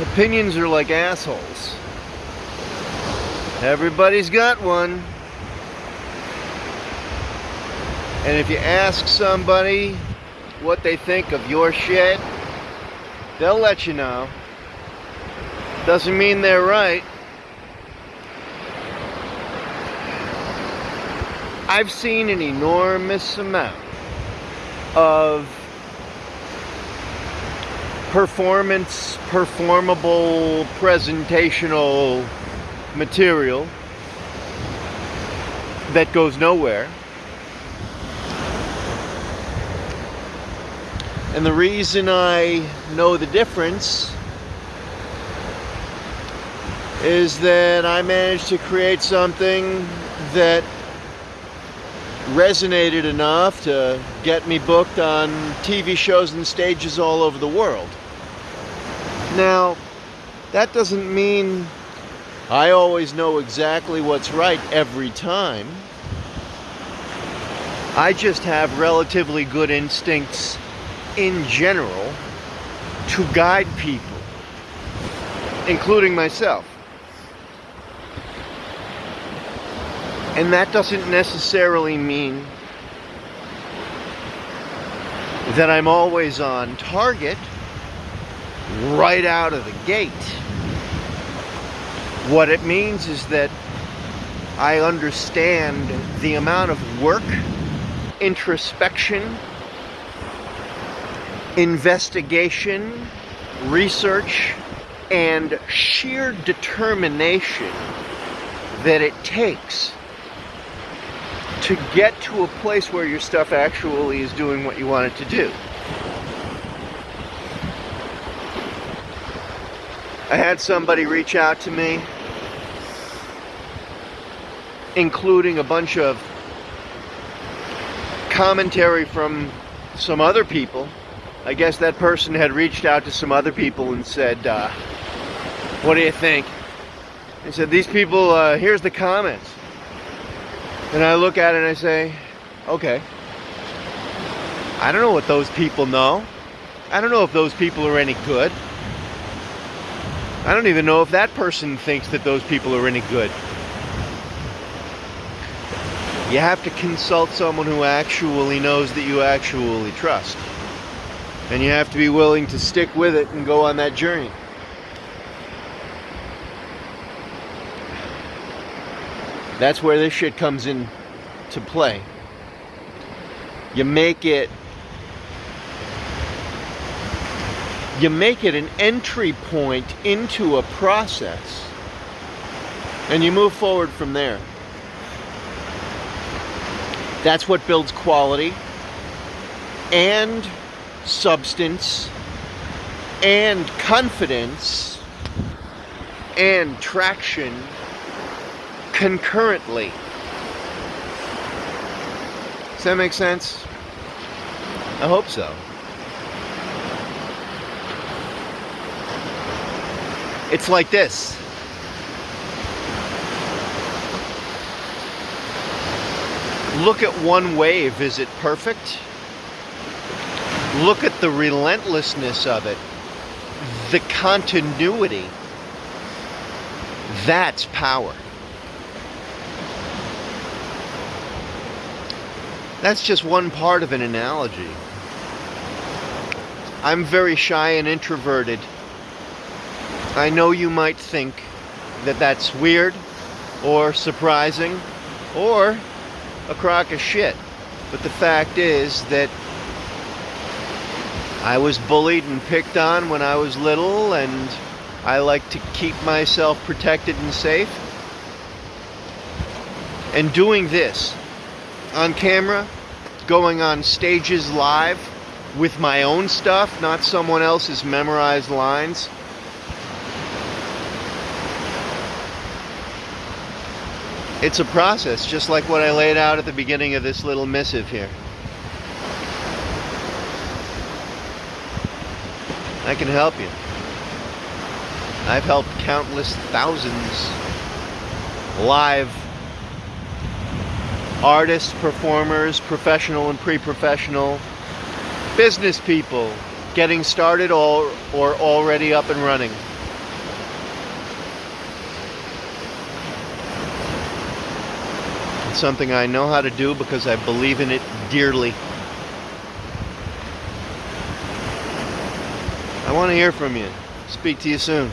opinions are like assholes. Everybody's got one. And if you ask somebody what they think of your shit, they'll let you know. Doesn't mean they're right. I've seen an enormous amount of performance, performable, presentational material that goes nowhere. And the reason I know the difference is that I managed to create something that resonated enough to get me booked on TV shows and stages all over the world. Now, that doesn't mean I always know exactly what's right every time. I just have relatively good instincts in general to guide people, including myself. And that doesn't necessarily mean that I'm always on target right out of the gate. What it means is that I understand the amount of work, introspection, investigation, research, and sheer determination that it takes to get to a place where your stuff actually is doing what you want it to do. I had somebody reach out to me, including a bunch of commentary from some other people. I guess that person had reached out to some other people and said, uh, What do you think? He said, These people, uh, here's the comments. And I look at it and I say, okay. I don't know what those people know. I don't know if those people are any good. I don't even know if that person thinks that those people are any good. You have to consult someone who actually knows that you actually trust. And you have to be willing to stick with it and go on that journey. That's where this shit comes in to play. You make it you make it an entry point into a process and you move forward from there. That's what builds quality and substance and confidence and traction concurrently. Does that make sense? I hope so. It's like this. Look at one wave. Is it perfect? Look at the relentlessness of it, the continuity. That's power. That's just one part of an analogy. I'm very shy and introverted. I know you might think that that's weird or surprising or a crock of shit. But the fact is that I was bullied and picked on when I was little and I like to keep myself protected and safe. And doing this on camera, going on stages live with my own stuff, not someone else's memorized lines. It's a process, just like what I laid out at the beginning of this little missive here. I can help you. I've helped countless thousands live artists, performers, professional and pre-professional, business people getting started or, or already up and running. It's something I know how to do because I believe in it dearly. I want to hear from you. Speak to you soon.